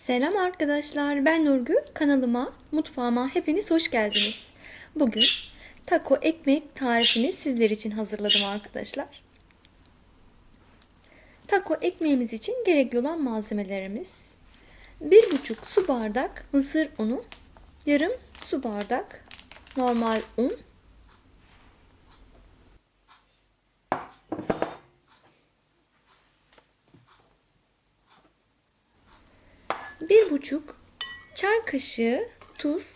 Selam arkadaşlar, ben Nurgül. Kanalıma, mutfağıma hepiniz hoş geldiniz. Bugün taco ekmek tarifini sizler için hazırladım arkadaşlar. Taco ekmeğimiz için gerekli olan malzemelerimiz 1,5 su bardak mısır unu, yarım su bardak normal un, bir buçuk çay kaşığı tuz.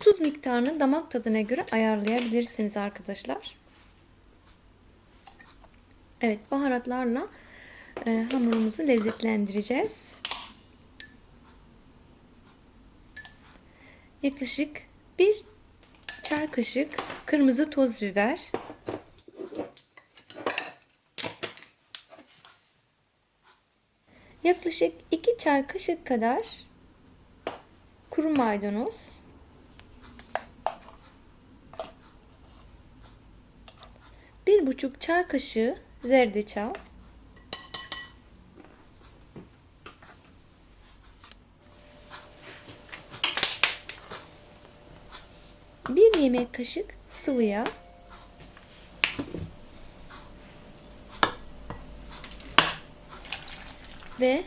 Tuz miktarını damak tadına göre ayarlayabilirsiniz arkadaşlar. Evet baharatlarla e, hamurumuzu lezzetlendireceğiz. Yaklaşık bir çay kaşık kırmızı toz biber. Yaklaşık 2 çay kaşık kadar kuru maydanoz. Bir buçuk çay kaşığı zerdeçal. Bir yemek kaşık sıvı yağ. Ve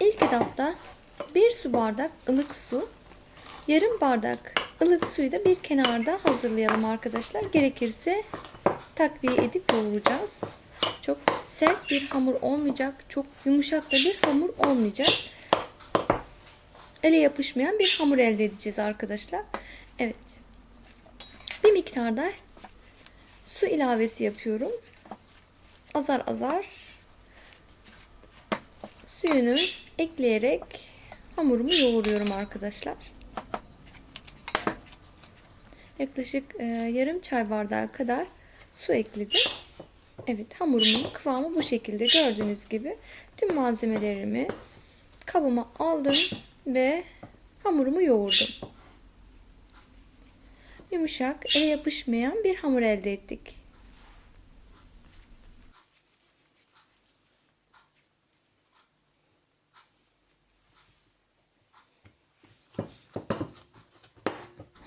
ilk etapta bir su bardak ılık su, yarım bardak ılık suyu da bir kenarda hazırlayalım arkadaşlar. Gerekirse takviye edip yoğuracağız. Çok sert bir hamur olmayacak, çok yumuşak da bir hamur olmayacak. Ele yapışmayan bir hamur elde edeceğiz arkadaşlar. Evet. Bir miktarda su ilavesi yapıyorum. Azar azar suyunu ekleyerek hamurumu yoğuruyorum arkadaşlar. Yaklaşık e, yarım çay bardağı kadar su ekledim. Evet hamurumun kıvamı bu şekilde gördüğünüz gibi tüm malzemelerimi kabıma aldım ve hamurumu yoğurdum. Yumuşak, ele yapışmayan bir hamur elde ettik.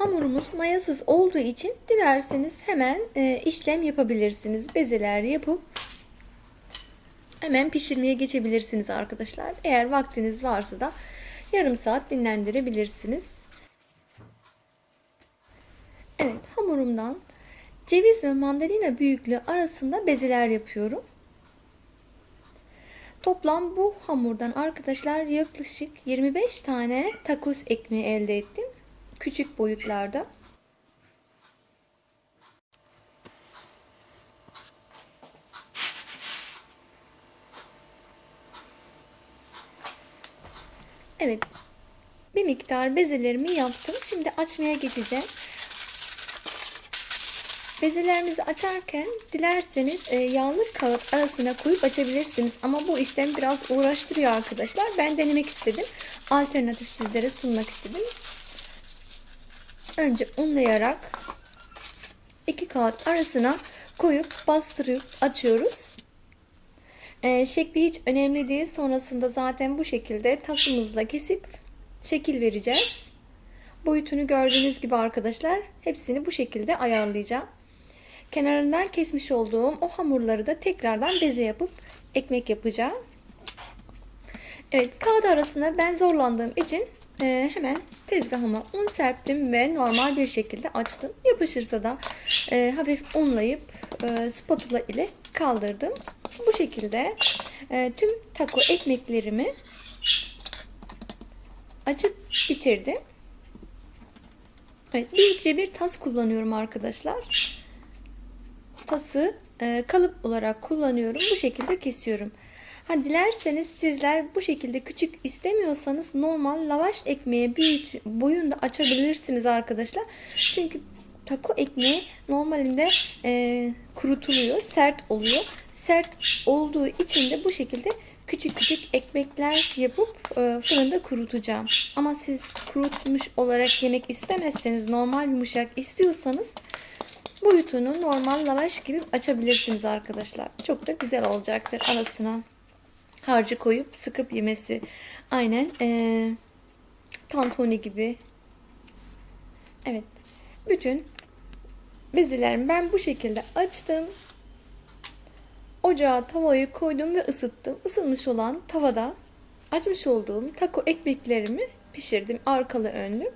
Hamurumuz mayasız olduğu için dilerseniz hemen e, işlem yapabilirsiniz. Bezeler yapıp hemen pişirmeye geçebilirsiniz arkadaşlar. Eğer vaktiniz varsa da yarım saat dinlendirebilirsiniz. Evet hamurumdan ceviz ve mandalina büyüklüğü arasında bezeler yapıyorum. Toplam bu hamurdan arkadaşlar yaklaşık 25 tane tacos ekmeği elde ettim küçük boyutlarda. Evet. Bir miktar bezelerimi yaptım. Şimdi açmaya geçeceğim. Bezelerinizi açarken dilerseniz e, yağlı kağıt arasına koyup açabilirsiniz. Ama bu işlem biraz uğraştırıyor arkadaşlar. Ben denemek istedim. Alternatif sizlere sunmak istedim. Önce unlayarak iki kağıt arasına koyup bastırıp açıyoruz. Ee, şekli hiç önemli değil. Sonrasında zaten bu şekilde tasımızla kesip şekil vereceğiz. Boyutunu gördüğünüz gibi arkadaşlar hepsini bu şekilde ayarlayacağım. Kenarından kesmiş olduğum o hamurları da tekrardan beze yapıp ekmek yapacağım. Evet kağıt arasında ben zorlandığım için e, hemen tezgahıma un serptim ve normal bir şekilde açtım. Yapışırsa da e, hafif unlayıp e, spatula ile kaldırdım. Bu şekilde e, tüm taco ekmeklerimi açıp bitirdim. Evet, büyükçe bir tas kullanıyorum arkadaşlar. Tası e, kalıp olarak kullanıyorum. Bu şekilde kesiyorum. Ha dilerseniz sizler bu şekilde küçük istemiyorsanız normal lavaş ekmeği büyük boyunda açabilirsiniz arkadaşlar. Çünkü taco ekmeği normalinde e, kurutuluyor, sert oluyor. Sert olduğu için de bu şekilde küçük küçük ekmekler yapıp e, fırında kurutacağım. Ama siz kurutmuş olarak yemek istemezseniz normal yumuşak istiyorsanız boyutunu normal lavaş gibi açabilirsiniz arkadaşlar. Çok da güzel olacaktır arasına harcı koyup sıkıp yemesi Aynen ee, tantuni gibi. Evet. Bütün bezilerimi ben bu şekilde açtım. Ocağa tavayı koydum ve ısıttım. Isınmış olan tavada açmış olduğum taco ekmeklerimi pişirdim arkalı önlü.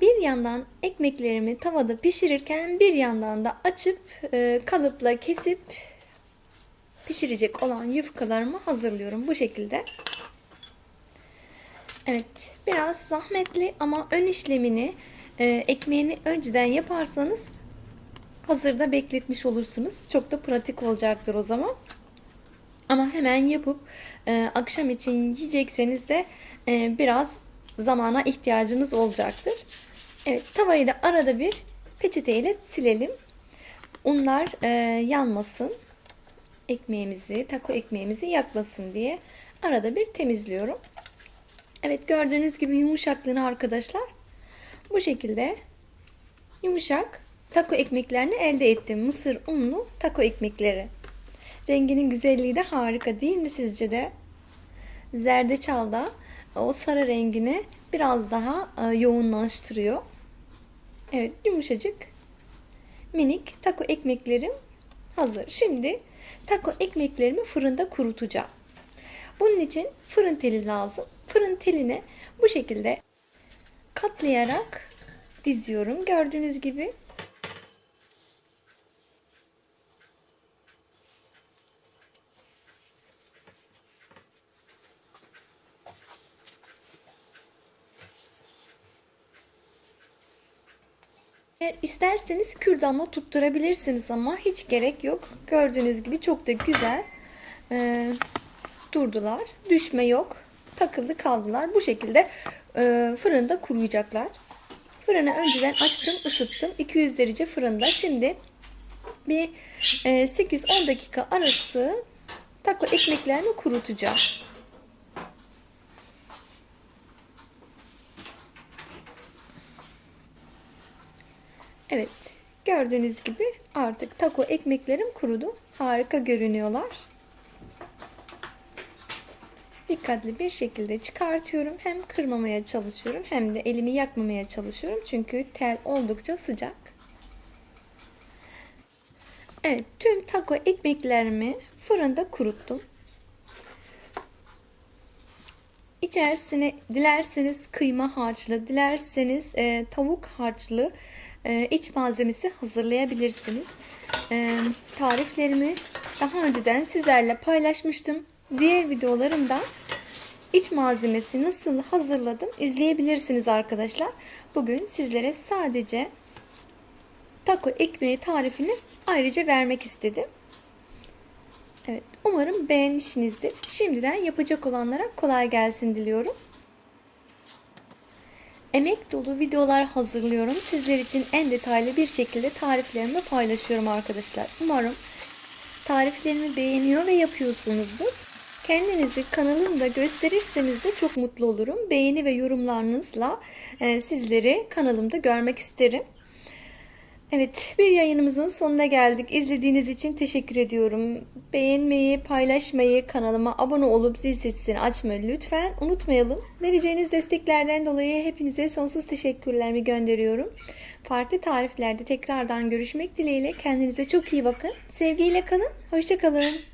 Bir yandan ekmeklerimi tavada pişirirken bir yandan da açıp e, kalıpla kesip pişirecek olan yufkalarımı hazırlıyorum bu şekilde. Evet biraz zahmetli ama ön işlemini e, ekmeğini önceden yaparsanız hazırda bekletmiş olursunuz. Çok da pratik olacaktır o zaman. Ama hemen yapıp e, akşam için yiyecekseniz de e, biraz zamana ihtiyacınız olacaktır. Evet tavayı da arada bir peçeteyle silelim. Unlar e, yanmasın. Ekmeğimizi, taco ekmeğimizi yakmasın diye arada bir temizliyorum. Evet gördüğünüz gibi yumuşaklığını arkadaşlar bu şekilde yumuşak taco ekmeklerini elde ettim. Mısır unlu taco ekmekleri. Renginin güzelliği de harika değil mi sizce de? Zerdeçal da o sarı rengini biraz daha e, yoğunlaştırıyor. Evet yumuşacık minik taco ekmeklerim hazır. Şimdi taco ekmeklerimi fırında kurutacağım. Bunun için fırın teli lazım. Fırın teline bu şekilde katlayarak diziyorum. Gördüğünüz gibi Eğer isterseniz kürdanla tutturabilirsiniz ama hiç gerek yok. Gördüğünüz gibi çok da güzel e, durdular. Düşme yok. Takıldı kaldılar. Bu şekilde e, fırında kuruyacaklar. Fırını önceden açtım, ısıttım. 200 derece fırında. Şimdi bir e, 8-10 dakika arası taco ekmeklerimi kurutacağım. Evet. Gördüğünüz gibi artık taco ekmeklerim kurudu. Harika görünüyorlar. Dikkatli bir şekilde çıkartıyorum. Hem kırmamaya çalışıyorum hem de elimi yakmamaya çalışıyorum. Çünkü tel oldukça sıcak. Evet, tüm taco ekmeklerimi fırında kuruttum. İçerisine dilerseniz kıyma harçlı, dilerseniz e, tavuk harçlı e, iç malzemesi hazırlayabilirsiniz. E, tariflerimi daha önceden sizlerle paylaşmıştım. Diğer videolarımda iç malzemesi nasıl hazırladım izleyebilirsiniz arkadaşlar. Bugün sizlere sadece taco ekmeği tarifini ayrıca vermek istedim. Evet, umarım beğenmişsinizdir. Şimdiden yapacak olanlara kolay gelsin diliyorum. Emek dolu videolar hazırlıyorum. Sizler için en detaylı bir şekilde tariflerimi paylaşıyorum arkadaşlar. Umarım tariflerimi beğeniyor ve yapıyorsunuzdur. Kendinizi kanalımda gösterirseniz de çok mutlu olurum. Beğeni ve yorumlarınızla e, sizleri kanalımda görmek isterim. Evet, bir yayınımızın sonuna geldik. İzlediğiniz için teşekkür ediyorum. Beğenmeyi, paylaşmayı, kanalıma abone olup zil sesini açmayı lütfen unutmayalım. Vereceğiniz desteklerden dolayı hepinize sonsuz teşekkürlerimi gönderiyorum. Farklı tariflerde tekrardan görüşmek dileğiyle. Kendinize çok iyi bakın. Sevgiyle kalın. Hoşçakalın.